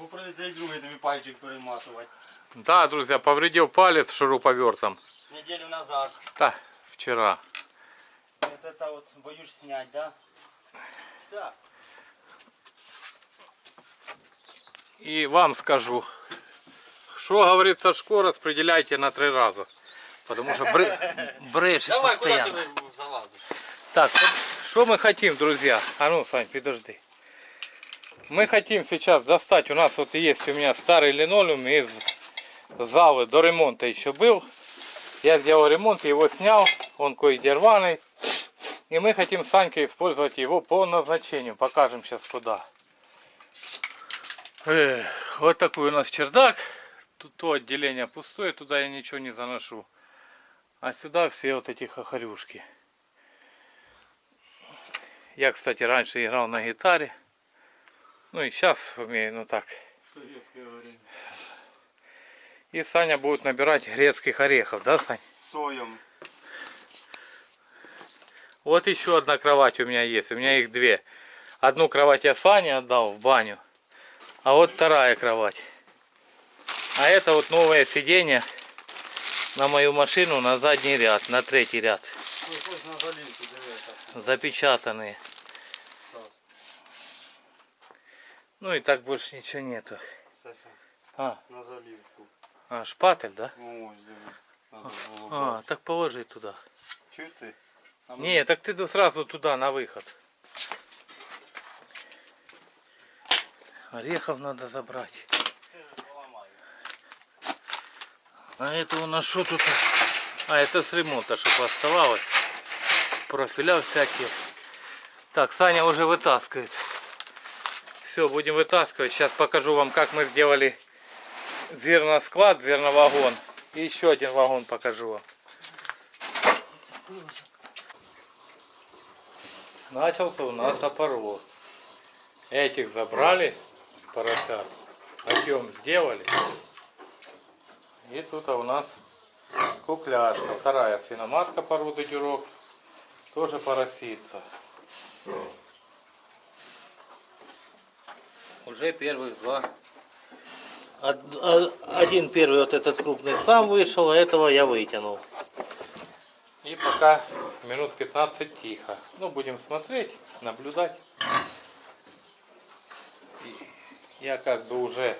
Бо прийдеться і другий тобі пальчик перематувати. Да, друзья, повредил палец шуруповертом. Неділю назад. Да, вчера. Вот это вот боюсь снять, да? Так. И вам скажу, что говорит Сашко, распределяйте на три раза. Потому что бре... брешет Давай, куда постоянно. ты залазишь? Так, что мы хотим, друзья? А ну, Сань, подожди. Мы хотим сейчас достать, у нас вот есть у меня старый линолеум из залы, до ремонта еще был. Я сделал ремонт, его снял, он кое-где рваный. И мы хотим с Санькой использовать его по назначению. Покажем сейчас куда. Эх, вот такой у нас чердак. Тут то отделение пустое, туда я ничего не заношу. А сюда все вот эти хохорюшки. Я, кстати, раньше играл на гитаре. Ну и сейчас умею, ну так. Советское время. И Саня будет набирать грецких орехов, да, Сань? С соем. Вот еще одна кровать у меня есть. У меня их две. Одну кровать я Сане отдал в баню. А вот вторая кровать. А это вот новое сиденье на мою машину на задний ряд, на третий ряд. Запечатанные. Так. Ну и так больше ничего нету. Сася, А, на заливку. а шпатель, да? Було А, брати. так положи туда. Чуєш ти? А ну, Не, так ты сразу туда, на выход. Орехов надо забрать. А это у нас что тут? А, это с ремонта, чтобы оставалось. Профиля всякие. Так, Саня уже вытаскивает. Все, будем вытаскивать. Сейчас покажу вам, как мы сделали зерносклад, зерновагон. И еще один вагон покажу вам. Начался у нас опороз. Этих забрали, поросят. Отъем сделали. И тут у нас кукляшка. Вторая свиноматка породы дюрок. Тоже поросится. Уже первых два. Од- Один первый вот этот крупный сам вышел, а этого я вытянул. И пока минут 15 тихо. Ну, будем смотреть, наблюдать. Я как бы уже...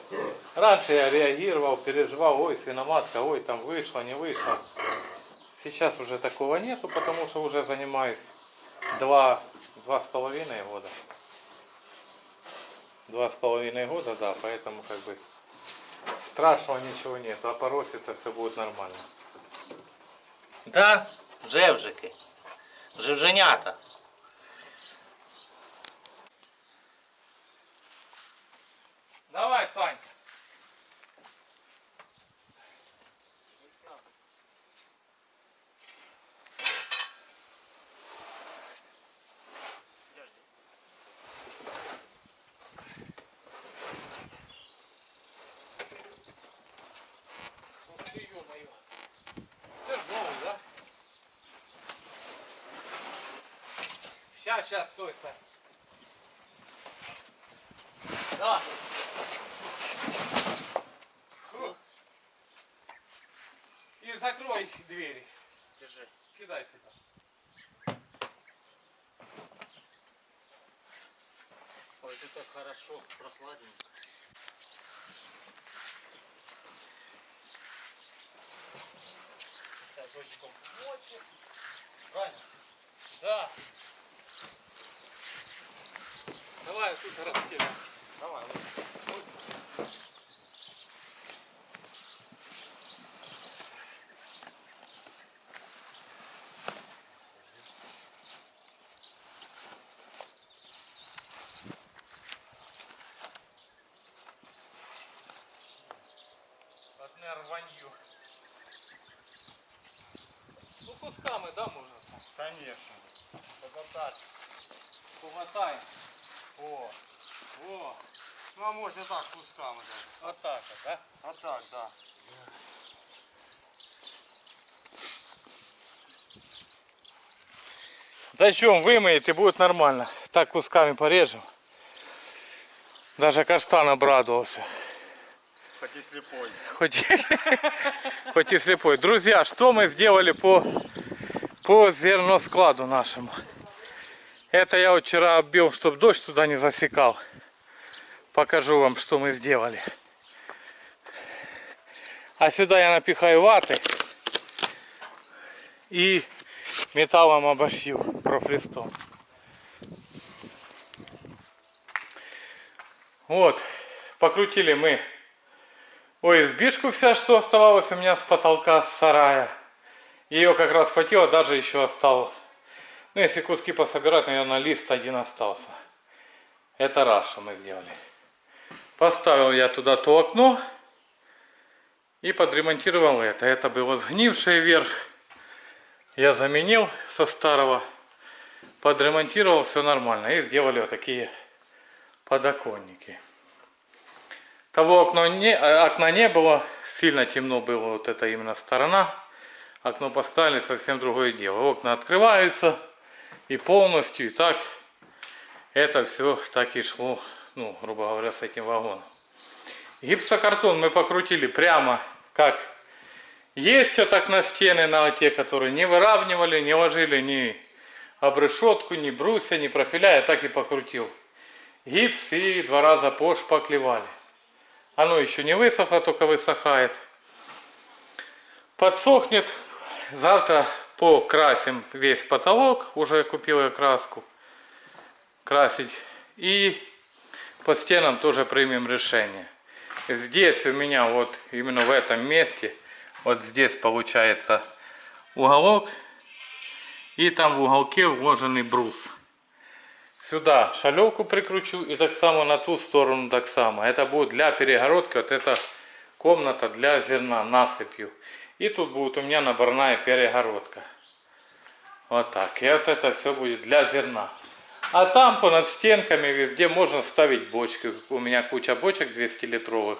Раньше я реагировал, переживал, ой, свиноматка, ой, там вышло, не вышло. Сейчас уже такого нету, потому что уже занимаюсь два, два с половиной года. Два с половиной года, да, поэтому как бы страшного ничего нету, а поросится все будет нормально. Да, жевжики. Жевженята. Давай, Санька. Ух ты, ё-моё. Тяжелый, да? Сейчас, сейчас, стой, Сань. Да. Фу. И закрой двери. Держи. Кидай сюда. Ой, это так хорошо, прохладненько. Сейчас дождиком. Правильно? Да. Давай тут растем. Давай. Одне рванью. Ну кусками, да, можно? Конечно. Так. Помотаем. О. О, Ну а може так кусками даже. вот так вот, да? А так, да. Дождем Дождем вымоет и будет нормально. Так кусками порежем. Даже каштан обрадовался. Хоть и слепой. Хоть, хоть и слепой. Друзья, что мы сделали по, по зерноскладу нашему? Это я вчера оббил, чтобы дождь туда не засекал. Покажу вам, что мы сделали. А сюда я напихаю ваты и металлом обошью профлистом. Вот, покрутили мы ОСБшку вся, что оставалось у меня с потолка, с сарая. Ее как раз хватило, даже еще осталось. Ну, если куски пособирать, наверное, лист один остался. Это раз, что мы сделали. Поставил я туда то окно и подремонтировал это. Это было сгнившее вверх. Я заменил со старого, подремонтировал, все нормально. И сделали вот такие подоконники. Того окна не, э, окна не было, сильно темно было, вот это именно сторона. Окно поставили, совсем другое дело. Окна открываются и полностью, и так. Это все так и шло, ну, грубо говоря, с этим вагоном. Гипсокартон мы покрутили прямо как есть вот так на стены, на те, которые не выравнивали, не ложили ни обрешетку, ни брусья, ни профиля, я так и покрутил. Гипс и два раза пошпаклевали. Оно еще не высохло, только высыхает. Подсохнет. Завтра покрасим весь потолок. Уже купил я краску. Красить. И по стенам тоже примем решение. Здесь у меня вот именно в этом месте, вот здесь получается уголок. И там в уголке вложенный брус. Сюда шалевку прикручу и так само на ту сторону так само. Это будет для перегородки, вот эта комната для зерна насыпью. И тут будет у меня наборная перегородка. Вот так. И вот это все будет для зерна. А там понад стенками везде можно ставить бочки. У меня куча бочек 200 литровых.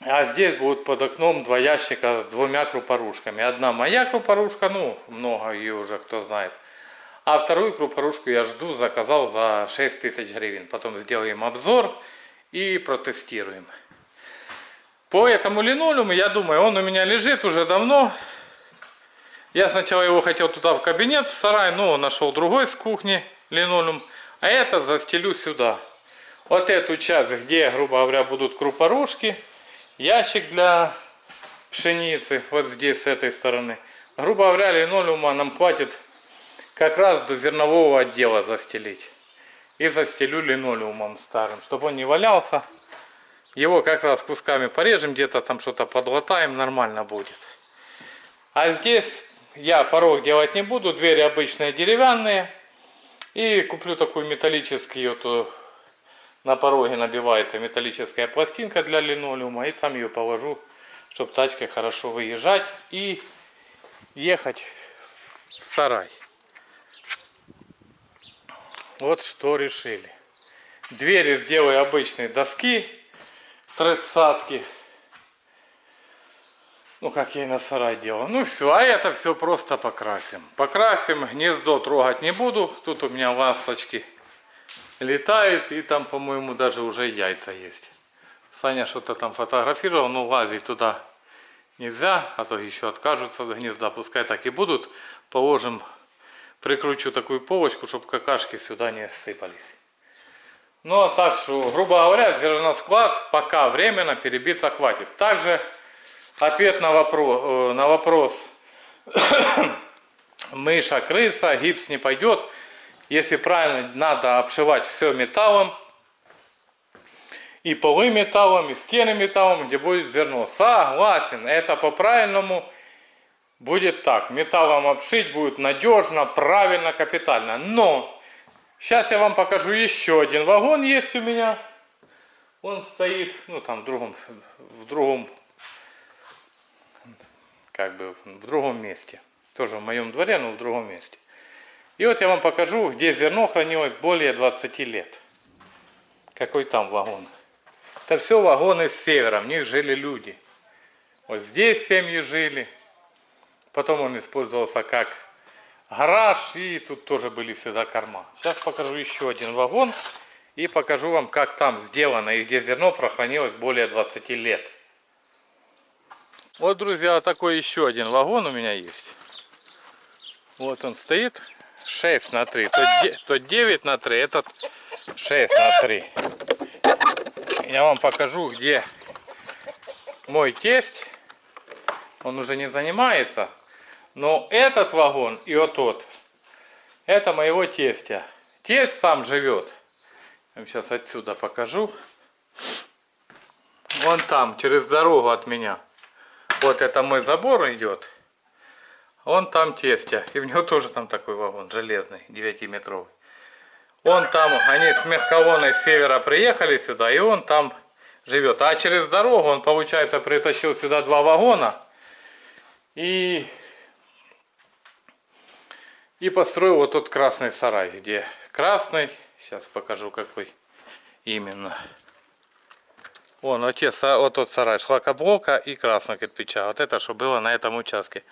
А здесь будет под окном два ящика с двумя крупорушками. Одна моя крупорушка, ну, много ее уже кто знает. А вторую крупорушку я жду, заказал за 6 тысяч гривен. Потом сделаем обзор и протестируем. По этому линолеуму, я думаю, он у меня лежит уже давно. Я сначала его хотел туда в кабинет, в сарай, но нашел другой с кухни линолеум. А это застелю сюда. Вот эту часть, где, грубо говоря, будут крупорушки. Ящик для пшеницы, вот здесь, с этой стороны. Грубо говоря, линолеума нам хватит как раз до зернового отдела застелить. И застелю линолеумом старым, чтобы он не валялся. Его как раз кусками порежем, где-то там что-то подлатаем, нормально будет. А здесь я порог делать не буду, двери обычные деревянные. И куплю такую металлическую, вот, на пороге набивается металлическая пластинка для линолеума. И там ее положу, чтобы тачкой хорошо выезжать и ехать в сарай. Вот что решили. Двери сделаю обычные доски, тридцатки. Ну, как я и на сарай делал. Ну, все, а это все просто покрасим. Покрасим, гнездо трогать не буду. Тут у меня ласточки летают, и там, по-моему, даже уже яйца есть. Саня что-то там фотографировал, но лазить туда нельзя, а то еще откажутся от гнезда. Пускай так и будут. Положим прикручу такую полочку, чтобы какашки сюда не сыпались. Ну а так что, грубо говоря, зерносклад пока временно перебиться хватит. Также ответ на вопрос, э, на вопрос мыша, крыса, гипс не пойдет. Если правильно, надо обшивать все металлом. И полы металлом, и стены металлом, где будет зерно. Согласен, это по-правильному будет так. Металлом обшить будет надежно, правильно, капитально. Но сейчас я вам покажу еще один вагон есть у меня. Он стоит, ну там в другом, в другом, как бы в другом месте. Тоже в моем дворе, но в другом месте. И вот я вам покажу, где зерно хранилось более 20 лет. Какой там вагон. Это все вагоны с севера, в них жили люди. Вот здесь семьи жили, Потом он использовался как гараж, и тут тоже были всегда корма. Сейчас покажу еще один вагон. И покажу вам, как там сделано и где зерно прохранилось более 20 лет. Вот, друзья, такой еще один вагон у меня есть. Вот он стоит. 6 на 3. Тот, де- тот 9 на 3, этот 6 на 3. Я вам покажу, где мой тесть. Он уже не занимается. Но этот вагон и вот тот, это моего тестя. Тесть сам живет. Я вам сейчас отсюда покажу. Вон там, через дорогу от меня. Вот это мой забор идет. Он там тестя. И в него тоже там такой вагон, железный, 9-метровый. Он там, они с мягковоной с севера приехали сюда, и он там живет. А через дорогу он, получается, притащил сюда два вагона. И, и построил вот тот красный сарай, где красный, сейчас покажу какой именно. Вон, вот, те, вот тот сарай шлакоблока и красного кирпича. Вот это, что было на этом участке.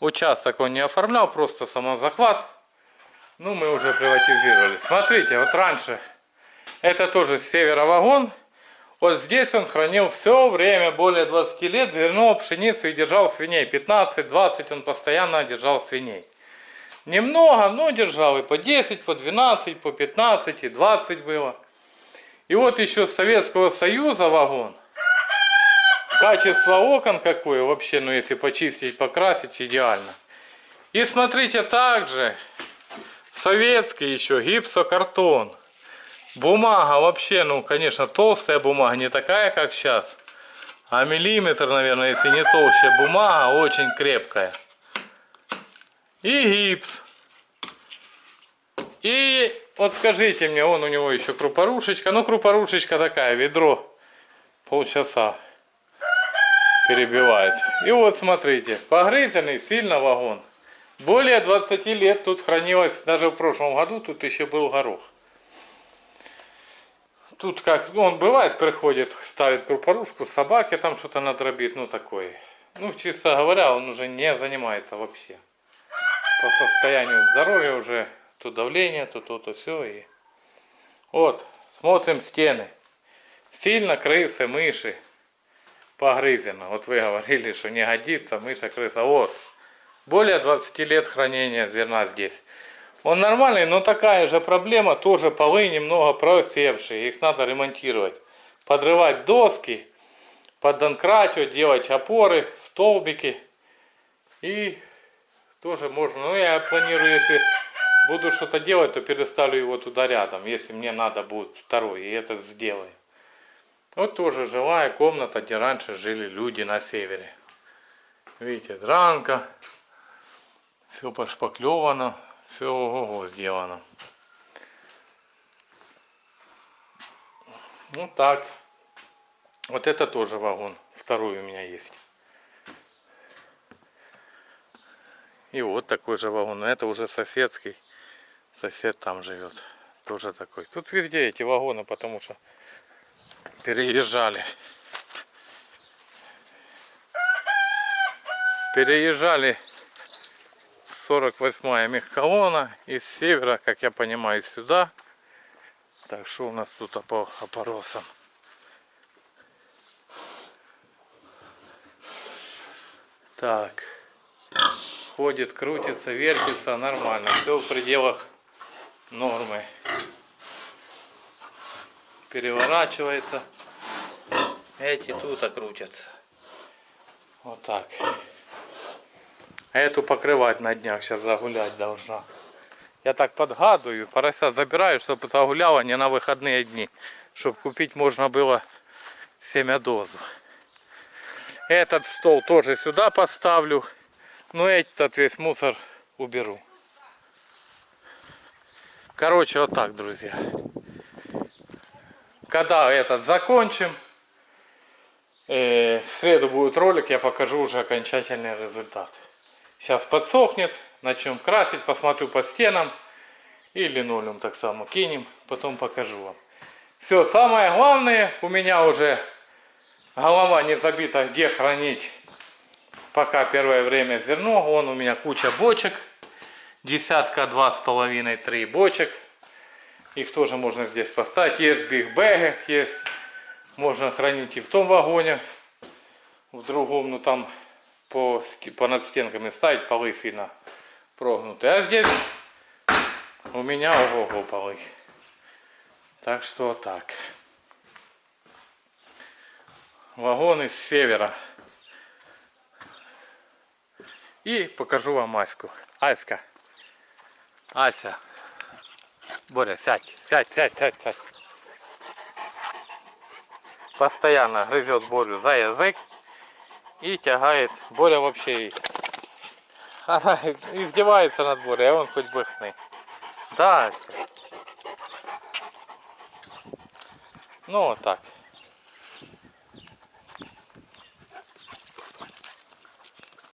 Участок он не оформлял, просто самозахват. Ну, мы уже приватизировали. Смотрите, вот раньше это тоже с севера вагон. Вот здесь он хранил все время, более 20 лет, зерно, пшеницу и держал свиней. 15-20 он постоянно держал свиней. Немного, но держал и по 10, по 12, по 15 и 20 было. И вот еще с Советского Союза вагон. Качество окон какое вообще, ну если почистить, покрасить, идеально. И смотрите, также советский еще гипсокартон. Бумага вообще, ну конечно, толстая бумага, не такая, как сейчас. А миллиметр, наверное, если не толще. Бумага очень крепкая. И гипс. И вот скажите мне, он у него еще крупорушечка. Ну, крупорушечка такая, ведро. Полчаса перебивает. И вот смотрите, погрызенный сильно вагон. Более 20 лет тут хранилось, даже в прошлом году тут еще был горох. Тут как, ну, он бывает, приходит, ставит крупорушку, собаке там что-то надробит, ну такое. Ну, чисто говоря, он уже не занимается вообще. По состоянию здоровья уже то давление, то то, то все. И... Вот, смотрим стены. Сильно крысы, мыши погрызено. Вот вы говорили, что не годится мыша, крыса. Вот. Более 20 лет хранения зерна здесь. Он нормальный, но такая же проблема. Тоже полы немного просевшие. Их надо ремонтировать. Подрывать доски, поддонкратить, делать опоры, столбики. И тоже можно. Ну, я планирую, если буду что-то делать, то переставлю его туда рядом. Если мне надо будет второй. И это сделаю. Вот тоже жилая комната, где раньше жили люди на севере. Видите, дранка. Все пошпаклевано. Все ого сделано. Ну так. Вот это тоже вагон. Второй у меня есть. И вот такой же вагон. Но это уже соседский. Сосед там живет. Тоже такой. Тут везде эти вагоны, потому что переезжали. Переезжали 48-я мехколонна из севера, как я понимаю, сюда. Так, что у нас тут по опоросам? Так. Ходит, крутится, вертится, нормально. Все в пределах нормы. Переворачивается. Эти тут крутятся. Вот так. Эту покрывать на днях сейчас загулять должна. Я так подгадываю, поросят забираю, чтобы загуляла не на выходные дни. Чтобы купить можно было семя дозу. Этот стол тоже сюда поставлю. Но этот весь мусор уберу. Короче, вот так, друзья. Когда этот закончим, э, в среду будет ролик, я покажу уже окончательный результат. Сейчас подсохнет, начнем красить, посмотрю по стенам и линолеум так само кинем, потом покажу вам. Все, самое главное, у меня уже голова не забита, где хранить пока первое время зерно. Вон у меня куча бочек, десятка, два с половиной, три бочек. Их тоже можно здесь поставить. Есть бигбеги, есть. Можно хранить и в том вагоне, в другом, ну там по, по над стенками ставить полы сильно прогнутые. А здесь у меня ого-го полы. Так что так. Вагоны с севера. И покажу вам Аську. Аська. Ася. Боря, сядь, сядь, сядь, сядь, сядь. Постоянно грызет Борю за язык и тягает. Боря вообще она издевается над Борей, а он хоть бы хны. Да, Аська. Ну вот так.